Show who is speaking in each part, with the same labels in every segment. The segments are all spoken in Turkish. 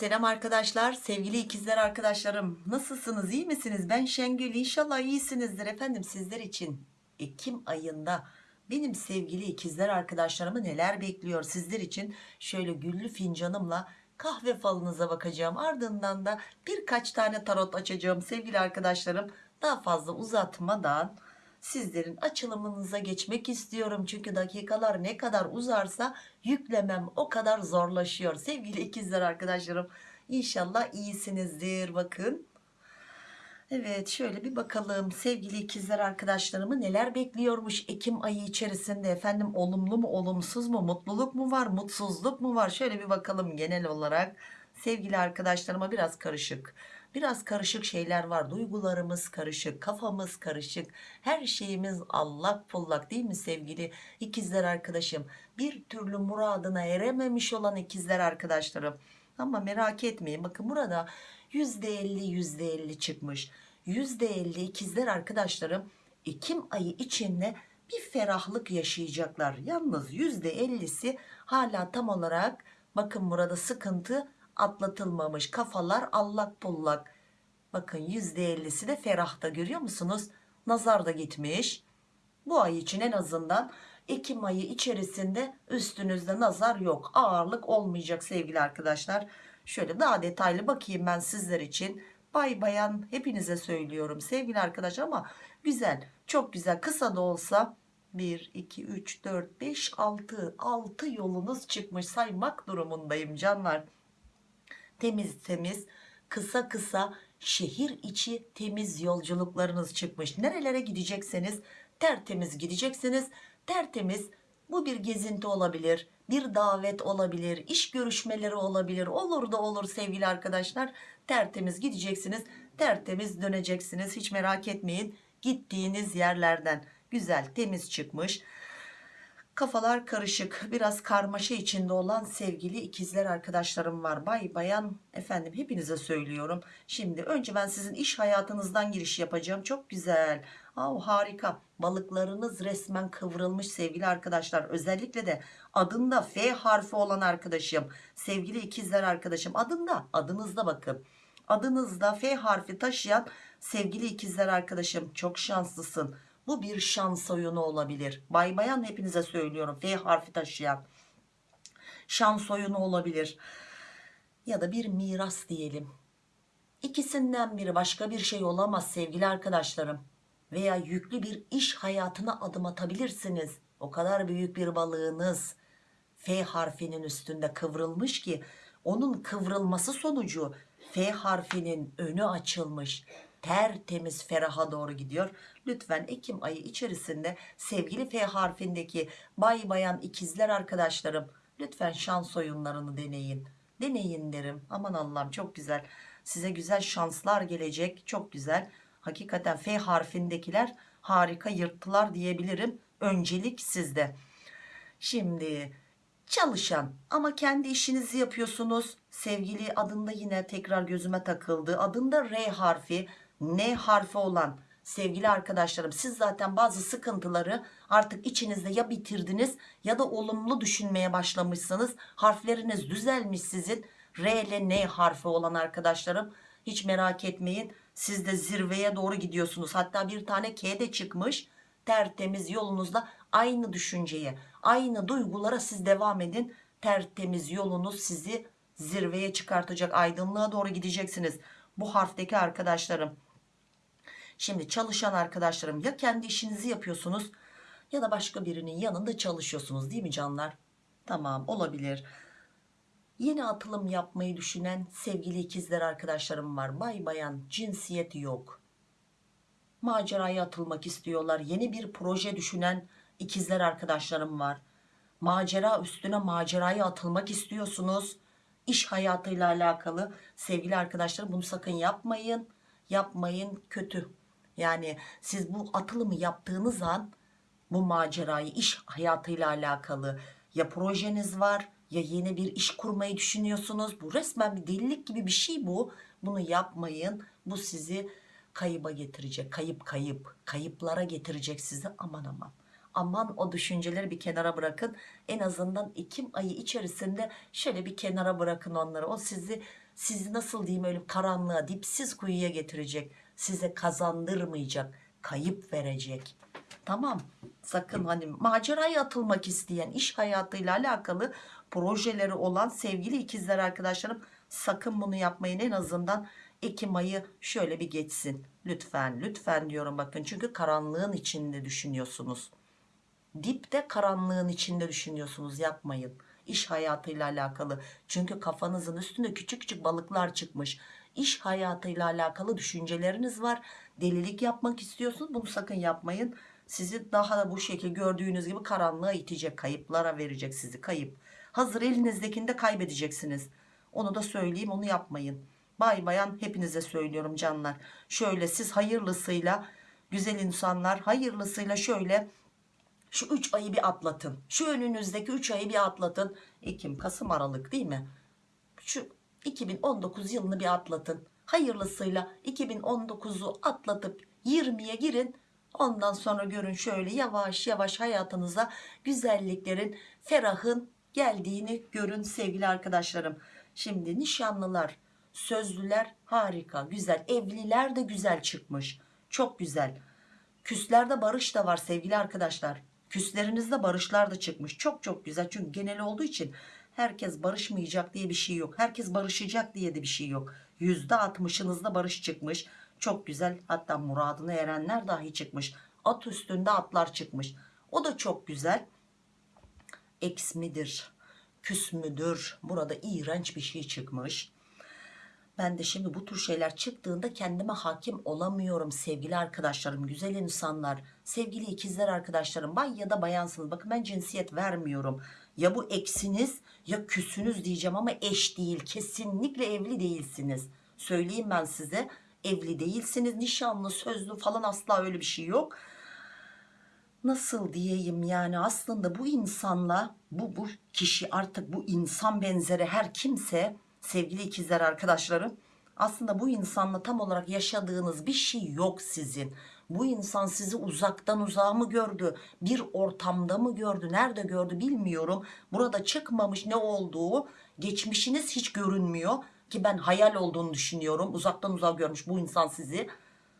Speaker 1: Selam arkadaşlar, sevgili ikizler arkadaşlarım. Nasılsınız, iyi misiniz? Ben Şengül, inşallah iyisinizdir efendim sizler için. Ekim ayında benim sevgili ikizler arkadaşlarımı neler bekliyor sizler için? Şöyle güllü fincanımla kahve falınıza bakacağım. Ardından da birkaç tane tarot açacağım sevgili arkadaşlarım. Daha fazla uzatmadan sizlerin açılımınıza geçmek istiyorum. Çünkü dakikalar ne kadar uzarsa yüklemem o kadar zorlaşıyor. Sevgili ikizler arkadaşlarım inşallah iyisinizdir bakın. Evet şöyle bir bakalım sevgili ikizler arkadaşlarımı neler bekliyormuş Ekim ayı içerisinde efendim olumlu mu olumsuz mu mutluluk mu var mutsuzluk mu var şöyle bir bakalım genel olarak sevgili arkadaşlarıma biraz karışık biraz karışık şeyler var. Duygularımız karışık kafamız karışık. Her şeyimiz allak pullak değil mi sevgili ikizler arkadaşım? Bir türlü muradına erememiş olan ikizler arkadaşlarım. Ama merak etmeyin bakın burada %50 %50 çıkmış. %50 ikizler arkadaşlarım Ekim ayı içinde bir ferahlık yaşayacaklar. Yalnız %50'si hala tam olarak bakın burada sıkıntı atlatılmamış. Kafalar allak pullak bakın %50'si de ferahta görüyor musunuz? Nazar da gitmiş. Bu ay için en azından Ekim ayı içerisinde üstünüzde nazar yok. Ağırlık olmayacak sevgili arkadaşlar. Şöyle daha detaylı bakayım ben sizler için. Bay bayan hepinize söylüyorum sevgili arkadaşlar ama güzel çok güzel. Kısa da olsa 1 2 3 4 5 6 6 yolunuz çıkmış. Saymak durumundayım canlar temiz temiz kısa kısa şehir içi temiz yolculuklarınız çıkmış. Nerelere gidecekseniz tertemiz gideceksiniz. Tertemiz bu bir gezinti olabilir bir davet olabilir iş görüşmeleri olabilir. Olur da olur sevgili arkadaşlar. Tertemiz gideceksiniz tertemiz döneceksiniz. Hiç merak etmeyin gittiğiniz yerlerden güzel temiz çıkmış kafalar karışık. Biraz karmaşa içinde olan sevgili ikizler arkadaşlarım var. Bay bayan efendim hepinize söylüyorum. Şimdi önce ben sizin iş hayatınızdan giriş yapacağım. Çok güzel. Aa, harika. Balıklarınız resmen kıvrılmış sevgili arkadaşlar. Özellikle de adında F harfi olan arkadaşım sevgili ikizler arkadaşım. Adında adınızda bakın. Adınızda F harfi taşıyan sevgili ikizler arkadaşım. Çok şanslısın bu bir şans oyunu olabilir. Bay bayan hepinize söylüyorum. F harfi taşıyan şans oyunu olabilir. Ya da bir miras diyelim. İkisinden biri başka bir şey olamaz sevgili arkadaşlarım. Veya yüklü bir iş hayatına adım atabilirsiniz. O kadar büyük bir balığınız F harfinin üstünde kıvrılmış ki onun kıvrılması sonucu F harfinin önü açılmış tertemiz feraha doğru gidiyor. Lütfen Ekim ayı içerisinde sevgili F harfindeki bay bayan ikizler arkadaşlarım lütfen şans oyunlarını deneyin. Deneyin derim. Aman Allah'ım çok güzel. Size güzel şanslar gelecek. Çok güzel. Hakikaten F harfindekiler harika yırttılar diyebilirim. Öncelik sizde. Şimdi çalışan ama kendi işinizi yapıyorsunuz. Sevgili adında yine tekrar gözüme takıldı. Adında R harfi N harfi olan sevgili arkadaşlarım siz zaten bazı sıkıntıları artık içinizde ya bitirdiniz ya da olumlu düşünmeye başlamışsınız. Harfleriniz düzelmiş sizin. R ile N harfi olan arkadaşlarım hiç merak etmeyin. Siz de zirveye doğru gidiyorsunuz. Hatta bir tane K de çıkmış. Tertemiz yolunuzda aynı düşünceye aynı duygulara siz devam edin. Tertemiz yolunuz sizi zirveye çıkartacak aydınlığa doğru gideceksiniz. Bu harfteki arkadaşlarım şimdi çalışan arkadaşlarım ya kendi işinizi yapıyorsunuz ya da başka birinin yanında çalışıyorsunuz değil mi canlar? Tamam olabilir. Yeni atılım yapmayı düşünen sevgili ikizler arkadaşlarım var. Bay bayan cinsiyeti yok. Maceraya atılmak istiyorlar. Yeni bir proje düşünen ikizler arkadaşlarım var. Macera üstüne maceraya atılmak istiyorsunuz. İş hayatıyla alakalı sevgili arkadaşlar bunu sakın yapmayın. Yapmayın kötü yani siz bu atılımı yaptığınız an bu macerayı iş hayatıyla alakalı ya projeniz var ya yeni bir iş kurmayı düşünüyorsunuz. Bu resmen bir delilik gibi bir şey bu. Bunu yapmayın. Bu sizi kayıba getirecek kayıp kayıp kayıplara getirecek sizi. Aman aman. Aman o düşünceleri bir kenara bırakın. En azından Ekim ayı içerisinde şöyle bir kenara bırakın onları. O sizi sizi nasıl diyeyim öyle karanlığa dipsiz kuyuya getirecek size kazandırmayacak kayıp verecek. Tamam sakın hani maceraya atılmak isteyen iş hayatıyla alakalı projeleri olan sevgili ikizler arkadaşlarım sakın bunu yapmayın. En azından Ekim ayı şöyle bir geçsin. Lütfen lütfen diyorum bakın. Çünkü karanlığın içinde düşünüyorsunuz. Dipte karanlığın içinde düşünüyorsunuz. Yapmayın. İş hayatıyla alakalı. Çünkü kafanızın üstünde küçük küçük balıklar çıkmış iş hayatıyla alakalı düşünceleriniz var. Delilik yapmak istiyorsunuz bunu sakın yapmayın. Sizi daha da bu şekil gördüğünüz gibi karanlığa itecek kayıplara verecek sizi kayıp. Hazır elinizdekini de kaybedeceksiniz. Onu da söyleyeyim onu yapmayın. Bay bayan hepinize söylüyorum canlar. Şöyle siz hayırlısıyla güzel insanlar hayırlısıyla şöyle şu 3 ayı bir atlatın. Şu önünüzdeki 3 ayı bir atlatın. Ekim Kasım Aralık değil mi? Şu 2019 yılını bir atlatın. Hayırlısıyla 2019'u atlatıp 20'ye girin. Ondan sonra görün şöyle yavaş yavaş hayatınıza güzelliklerin ferahın geldiğini görün sevgili arkadaşlarım. Şimdi nişanlılar sözlüler harika güzel. Evliler de güzel çıkmış. Çok güzel. Küslerde barış da var sevgili arkadaşlar. Küslerinizde barışlar da çıkmış. Çok çok güzel. Çünkü genel olduğu için herkes barışmayacak diye bir şey yok. Herkes barışacak diye de bir şey yok. Yüzde altmışınızda barış çıkmış. Çok güzel. Hatta muradına erenler dahi çıkmış. At üstünde atlar çıkmış. O da çok güzel. Eks midir? Küs müdür? Burada iğrenç bir şey çıkmış. Ben de şimdi bu tür şeyler çıktığında kendime hakim olamıyorum sevgili arkadaşlarım güzel insanlar sevgili ikizler arkadaşlarım. Bay ya da bayansınız. Bakın ben cinsiyet vermiyorum ya bu eksiniz ya küsünüz diyeceğim ama eş değil kesinlikle evli değilsiniz. Söyleyeyim ben size evli değilsiniz nişanlı sözlü falan asla öyle bir şey yok. Nasıl diyeyim yani aslında bu insanla bu bu kişi artık bu insan benzeri her kimse sevgili ikizler arkadaşlarım aslında bu insanla tam olarak yaşadığınız bir şey yok sizin bu insan sizi uzaktan uzağa mı gördü? Bir ortamda mı gördü? Nerede gördü bilmiyorum. Burada çıkmamış ne olduğu geçmişiniz hiç görünmüyor ki ben hayal olduğunu düşünüyorum. Uzaktan uzağa görmüş bu insan sizi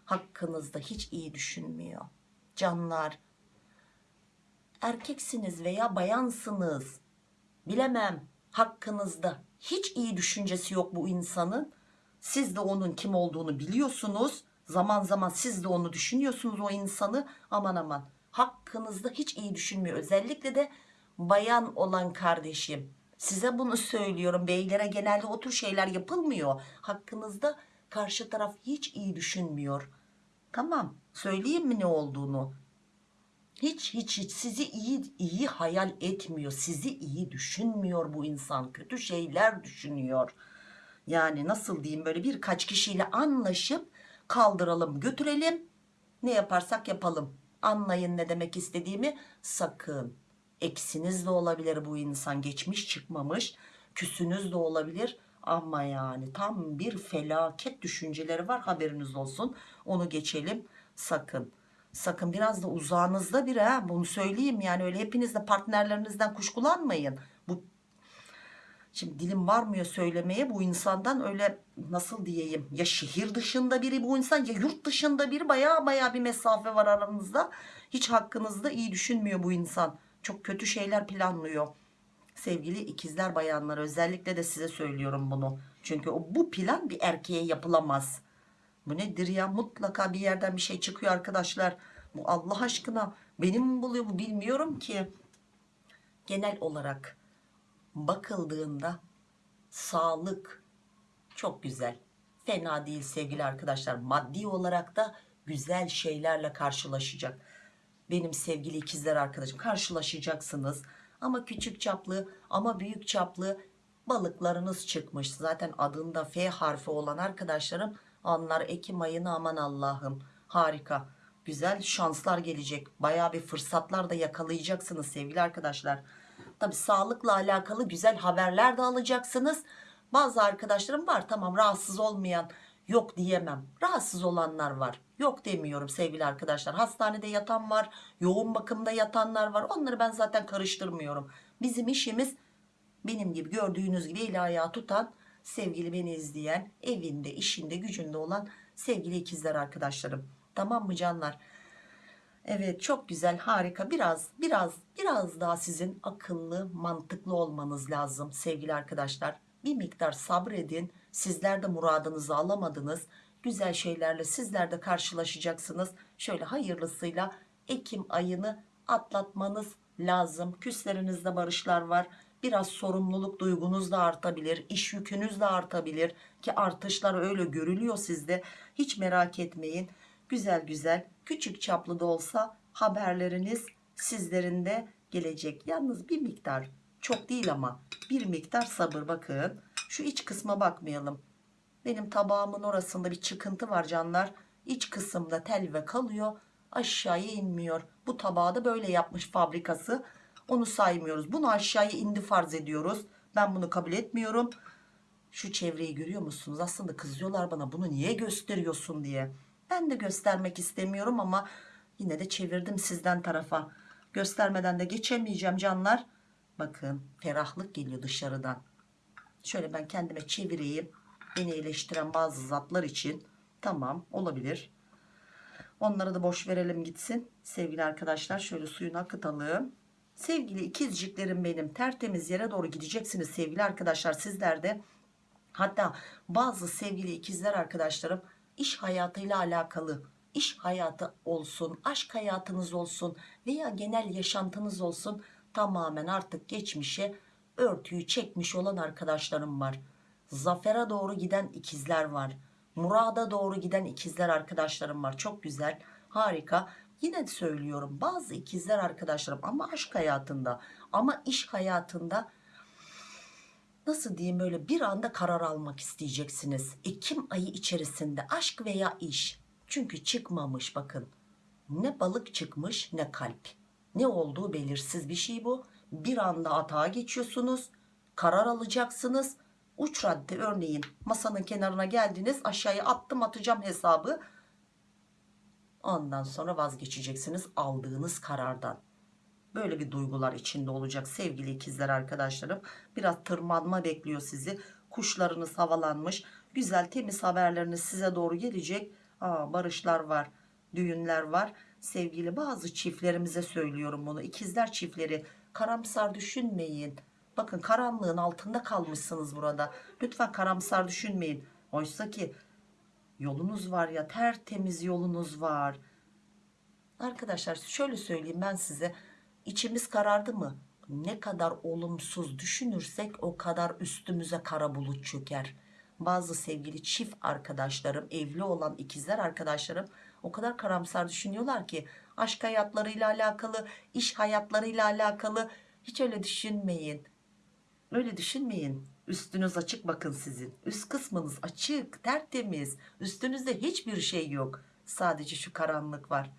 Speaker 1: hakkınızda hiç iyi düşünmüyor. Canlar erkeksiniz veya bayansınız. Bilemem hakkınızda hiç iyi düşüncesi yok bu insanın. Siz de onun kim olduğunu biliyorsunuz zaman zaman siz de onu düşünüyorsunuz o insanı. Aman aman. Hakkınızda hiç iyi düşünmüyor. Özellikle de bayan olan kardeşim. Size bunu söylüyorum. Beylere genelde o tür şeyler yapılmıyor. Hakkınızda karşı taraf hiç iyi düşünmüyor. Tamam. Söyleyeyim mi ne olduğunu? Hiç hiç hiç. Sizi iyi iyi hayal etmiyor. Sizi iyi düşünmüyor bu insan. Kötü şeyler düşünüyor. Yani nasıl diyeyim? Böyle birkaç kişiyle anlaşıp kaldıralım götürelim. Ne yaparsak yapalım. Anlayın ne demek istediğimi. Sakın eksiniz de olabilir bu insan. Geçmiş çıkmamış. Küsünüz de olabilir. Ama yani tam bir felaket düşünceleri var. Haberiniz olsun. Onu geçelim. Sakın. Sakın biraz da uzağınızda biri ha. Bunu söyleyeyim yani. Öyle hepiniz de partnerlerinizden kuşkulanmayın şimdi dilim varmıyor söylemeye bu insandan öyle nasıl diyeyim ya şehir dışında biri bu insan ya yurt dışında biri baya baya bir mesafe var aranızda hiç hakkınızda iyi düşünmüyor bu insan. Çok kötü şeyler planlıyor. Sevgili ikizler bayanlar özellikle de size söylüyorum bunu. Çünkü o bu plan bir erkeğe yapılamaz. Bu nedir ya? Mutlaka bir yerden bir şey çıkıyor arkadaşlar. Bu Allah aşkına benim mi buluyor bu bilmiyorum ki. Genel olarak bakıldığında sağlık çok güzel. Fena değil sevgili arkadaşlar. Maddi olarak da güzel şeylerle karşılaşacak. Benim sevgili ikizler arkadaşım karşılaşacaksınız. Ama küçük çaplı ama büyük çaplı balıklarınız çıkmış. Zaten adında F harfi olan arkadaşlarım onlar Ekim ayını aman Allah'ım. Harika. Güzel şanslar gelecek. Baya bir fırsatlar da yakalayacaksınız sevgili arkadaşlar tabi sağlıkla alakalı güzel haberler de alacaksınız. Bazı arkadaşlarım var tamam rahatsız olmayan yok diyemem. Rahatsız olanlar var. Yok demiyorum sevgili arkadaşlar. Hastanede yatan var yoğun bakımda yatanlar var. Onları ben zaten karıştırmıyorum. Bizim işimiz benim gibi gördüğünüz gibi eli ayağı tutan sevgili beni izleyen evinde işinde gücünde olan sevgili ikizler arkadaşlarım. Tamam mı canlar Evet çok güzel harika. Biraz biraz biraz daha sizin akıllı mantıklı olmanız lazım sevgili arkadaşlar. Bir miktar sabredin. Sizler de muradınızı alamadınız. Güzel şeylerle sizler de karşılaşacaksınız. Şöyle hayırlısıyla Ekim ayını atlatmanız lazım. Küslerinizde barışlar var. Biraz sorumluluk duygunuz da artabilir iş yükünüz de artabilir ki artışlar öyle görülüyor sizde. Hiç merak etmeyin. Güzel güzel küçük çaplı da olsa haberleriniz sizlerin de gelecek. Yalnız bir miktar çok değil ama bir miktar sabır. Bakın şu iç kısma bakmayalım. Benim tabağımın orasında bir çıkıntı var canlar. İç kısımda telve kalıyor aşağıya inmiyor. Bu tabağı da böyle yapmış fabrikası. Onu saymıyoruz. Bunu aşağıya indi farz ediyoruz. Ben bunu kabul etmiyorum. Şu çevreyi görüyor musunuz? Aslında kızıyorlar bana bunu niye gösteriyorsun? diye ben de göstermek istemiyorum ama yine de çevirdim sizden tarafa. Göstermeden de geçemeyeceğim canlar. Bakın ferahlık geliyor dışarıdan. Şöyle ben kendime çevireyim. Beni eleştiren bazı zatlar için. Tamam olabilir. Onları da boş verelim gitsin. Sevgili arkadaşlar şöyle suyunu akıtalım sevgili ikizciklerim benim tertemiz yere doğru gideceksiniz sevgili arkadaşlar. Sizler de hatta bazı sevgili ikizler arkadaşlarım iş hayatıyla alakalı. İş hayatı olsun aşk hayatınız olsun veya genel yaşantınız olsun tamamen artık geçmişe örtüyü çekmiş olan arkadaşlarım var. Zafere doğru giden ikizler var. Murada doğru giden ikizler arkadaşlarım var. Çok güzel harika. Yine söylüyorum bazı ikizler arkadaşlarım ama aşk hayatında ama iş hayatında nasıl diyeyim böyle bir anda karar almak isteyeceksiniz? Ekim ayı içerisinde aşk veya iş? Çünkü çıkmamış bakın. Ne balık çıkmış ne kalp. Ne olduğu belirsiz bir şey bu. Bir anda atağa geçiyorsunuz karar alacaksınız. Uç radde örneğin masanın kenarına geldiniz aşağıya attım atacağım hesabı. Ondan sonra vazgeçeceksiniz aldığınız karardan böyle bir duygular içinde olacak sevgili ikizler arkadaşlarım. Biraz tırmanma bekliyor sizi. Kuşlarınız havalanmış. Güzel temiz haberleriniz size doğru gelecek. Aa, barışlar var düğünler var. Sevgili bazı çiftlerimize söylüyorum bunu. İkizler çiftleri karamsar düşünmeyin. Bakın karanlığın altında kalmışsınız burada. Lütfen karamsar düşünmeyin. Oysa ki yolunuz var ya tertemiz yolunuz var. Arkadaşlar şöyle söyleyeyim ben size içimiz karardı mı? Ne kadar olumsuz düşünürsek o kadar üstümüze kara bulut çöker. Bazı sevgili çift arkadaşlarım evli olan ikizler arkadaşlarım o kadar karamsar düşünüyorlar ki aşk hayatlarıyla alakalı iş hayatlarıyla alakalı. Hiç öyle düşünmeyin. Öyle düşünmeyin. Üstünüz açık bakın sizin. Üst kısmınız açık tertemiz. Üstünüzde hiçbir şey yok. Sadece şu karanlık var.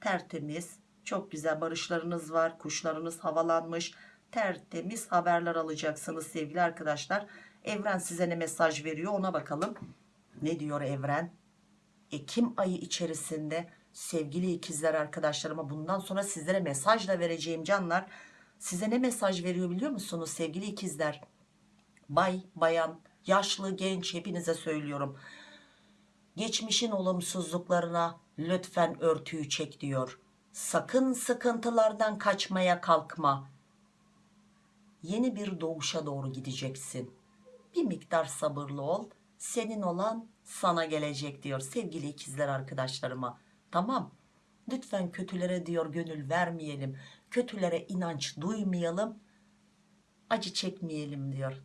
Speaker 1: Tertemiz çok güzel barışlarınız var kuşlarınız havalanmış tertemiz haberler alacaksınız sevgili arkadaşlar. Evren size ne mesaj veriyor ona bakalım. Ne diyor evren? Ekim ayı içerisinde sevgili ikizler arkadaşlarıma bundan sonra sizlere mesaj da vereceğim canlar. Size ne mesaj veriyor biliyor musunuz sevgili ikizler? Bay bayan yaşlı genç hepinize söylüyorum. Geçmişin olumsuzluklarına lütfen örtüyü çek diyor sakın sıkıntılardan kaçmaya kalkma. Yeni bir doğuşa doğru gideceksin. Bir miktar sabırlı ol. Senin olan sana gelecek diyor sevgili ikizler arkadaşlarıma. Tamam. Lütfen kötülere diyor gönül vermeyelim. Kötülere inanç duymayalım. Acı çekmeyelim diyor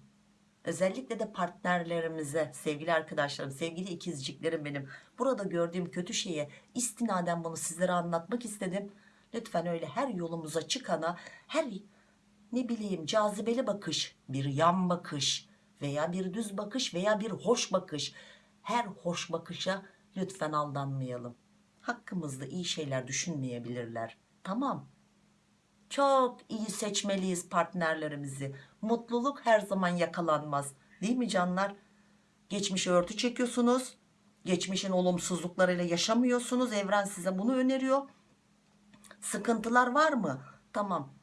Speaker 1: özellikle de partnerlerimize sevgili arkadaşlarım sevgili ikizciklerim benim. Burada gördüğüm kötü şeye istinaden bunu sizlere anlatmak istedim. Lütfen öyle her yolumuza çıkana her ne bileyim cazibeli bakış bir yan bakış veya bir düz bakış veya bir hoş bakış. Her hoş bakışa lütfen aldanmayalım. Hakkımızda iyi şeyler düşünmeyebilirler. Tamam çok iyi seçmeliyiz partnerlerimizi mutluluk her zaman yakalanmaz değil mi canlar geçmişe örtü çekiyorsunuz Geçmişin olumsuzluklarıyla yaşamıyorsunuz. Evren size bunu öneriyor. Sıkıntılar var mı? Tamam.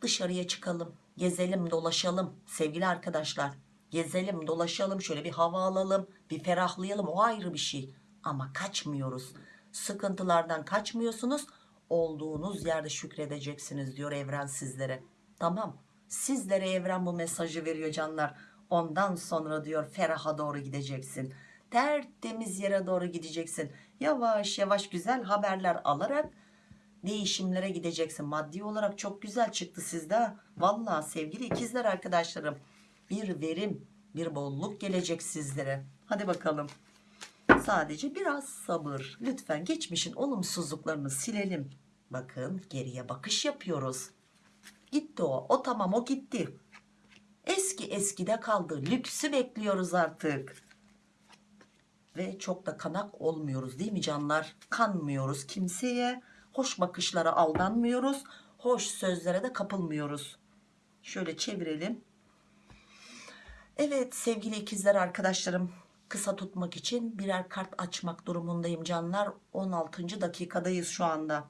Speaker 1: Dışarıya çıkalım. Gezelim, dolaşalım. Sevgili arkadaşlar. Gezelim, dolaşalım. Şöyle bir hava alalım. Bir ferahlayalım. O ayrı bir şey. Ama kaçmıyoruz. Sıkıntılardan kaçmıyorsunuz. Olduğunuz yerde şükredeceksiniz diyor evren sizlere. Tamam. Sizlere evren bu mesajı veriyor canlar. Ondan sonra diyor feraha doğru gideceksin. Tertemiz yere doğru gideceksin. Yavaş yavaş güzel haberler alarak değişimlere gideceksin. Maddi olarak çok güzel çıktı sizde. ha. Vallahi sevgili ikizler arkadaşlarım. Bir verim, bir bolluk gelecek sizlere. Hadi bakalım. Sadece biraz sabır. Lütfen geçmişin olumsuzluklarını silelim. Bakın geriye bakış yapıyoruz. Gitti o. O tamam o gitti. Eski eskide kaldı. Lüksü bekliyoruz artık. Ve çok da kanak olmuyoruz değil mi canlar? Kanmıyoruz kimseye. Hoş bakışlara aldanmıyoruz. Hoş sözlere de kapılmıyoruz. Şöyle çevirelim. Evet sevgili ikizler arkadaşlarım kısa tutmak için birer kart açmak durumundayım canlar. 16. dakikadayız şu anda.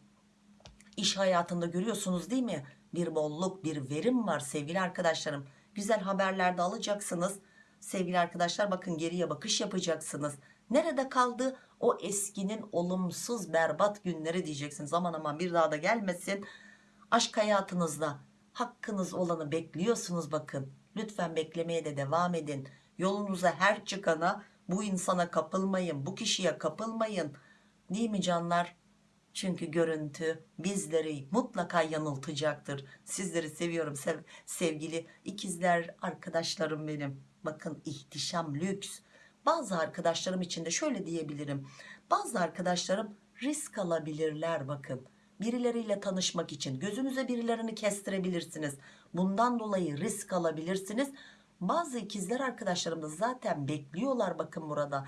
Speaker 1: İş hayatında görüyorsunuz değil mi? Bir bolluk, bir verim var sevgili arkadaşlarım. Güzel haberler de alacaksınız. Sevgili arkadaşlar bakın geriye bakış yapacaksınız. Nerede kaldı o eskinin olumsuz berbat günleri diyeceksiniz. Aman aman bir daha da gelmesin. Aşk hayatınızda hakkınız olanı bekliyorsunuz bakın. Lütfen beklemeye de devam edin. Yolunuza her çıkana bu insana kapılmayın. Bu kişiye kapılmayın. Değil mi canlar? Çünkü görüntü bizleri mutlaka yanıltacaktır. Sizleri seviyorum sev- sevgili ikizler arkadaşlarım benim. Bakın ihtişam lüks. Bazı arkadaşlarım için de şöyle diyebilirim. Bazı arkadaşlarım risk alabilirler bakın. Birileriyle tanışmak için gözünüze birilerini kestirebilirsiniz. Bundan dolayı risk alabilirsiniz. Bazı ikizler arkadaşlarım da zaten bekliyorlar bakın burada.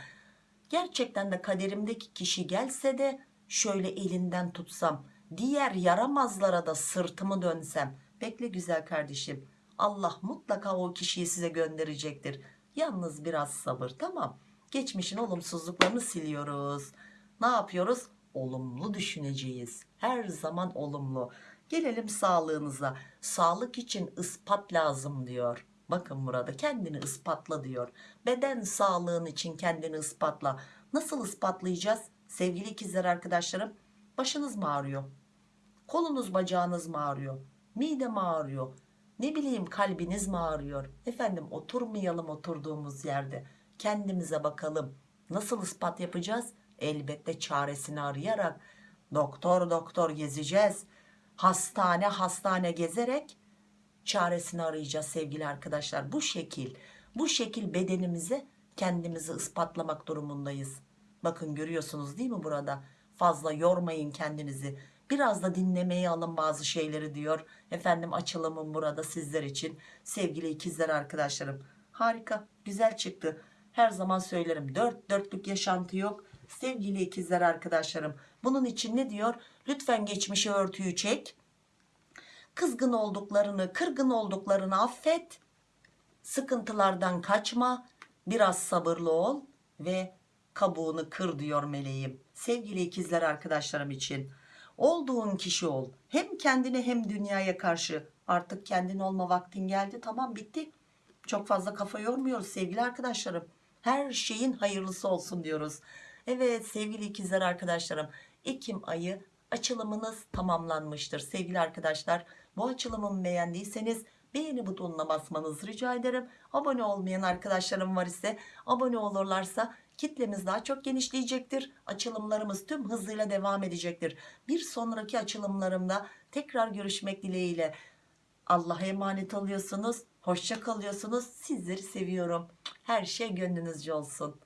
Speaker 1: Gerçekten de kaderimdeki kişi gelse de şöyle elinden tutsam, diğer yaramazlara da sırtımı dönsem. Bekle güzel kardeşim. Allah mutlaka o kişiyi size gönderecektir. Yalnız biraz sabır tamam. Geçmişin olumsuzluklarını siliyoruz. Ne yapıyoruz? Olumlu düşüneceğiz. Her zaman olumlu. Gelelim sağlığınıza. Sağlık için ispat lazım diyor. Bakın burada kendini ispatla diyor. Beden sağlığın için kendini ispatla. Nasıl ispatlayacağız? Sevgili ikizler arkadaşlarım başınız mı ağrıyor? Kolunuz bacağınız mı ağrıyor? Mide mi ağrıyor? Ne bileyim kalbiniz mi ağrıyor? Efendim oturmayalım oturduğumuz yerde. Kendimize bakalım. Nasıl ispat yapacağız? Elbette çaresini arayarak. Doktor doktor gezeceğiz. Hastane hastane gezerek çaresini arayacağız sevgili arkadaşlar. Bu şekil, bu şekil bedenimize kendimizi ispatlamak durumundayız. Bakın görüyorsunuz değil mi burada? Fazla yormayın kendinizi. Biraz da dinlemeye alın bazı şeyleri diyor. Efendim açılımım burada sizler için. Sevgili ikizler arkadaşlarım. Harika, güzel çıktı. Her zaman söylerim. Dört dörtlük yaşantı yok. Sevgili ikizler arkadaşlarım. Bunun için ne diyor? Lütfen geçmişi örtüyü çek. Kızgın olduklarını, kırgın olduklarını affet. Sıkıntılardan kaçma. Biraz sabırlı ol ve kabuğunu kır diyor meleğim. Sevgili ikizler arkadaşlarım için. Olduğun kişi ol. Hem kendine hem dünyaya karşı. Artık kendin olma vaktin geldi. Tamam bitti. Çok fazla kafa yormuyoruz sevgili arkadaşlarım. Her şeyin hayırlısı olsun diyoruz. Evet sevgili ikizler arkadaşlarım. Ekim ayı açılımınız tamamlanmıştır. Sevgili arkadaşlar bu açılımımı beğendiyseniz beğeni butonuna basmanızı rica ederim. Abone olmayan arkadaşlarım var ise abone olurlarsa kitlemiz daha çok genişleyecektir. Açılımlarımız tüm hızıyla devam edecektir. Bir sonraki açılımlarımda tekrar görüşmek dileğiyle. Allah'a emanet oluyorsunuz. Hoşça kalıyorsunuz. Sizleri seviyorum. Her şey gönlünüzce olsun.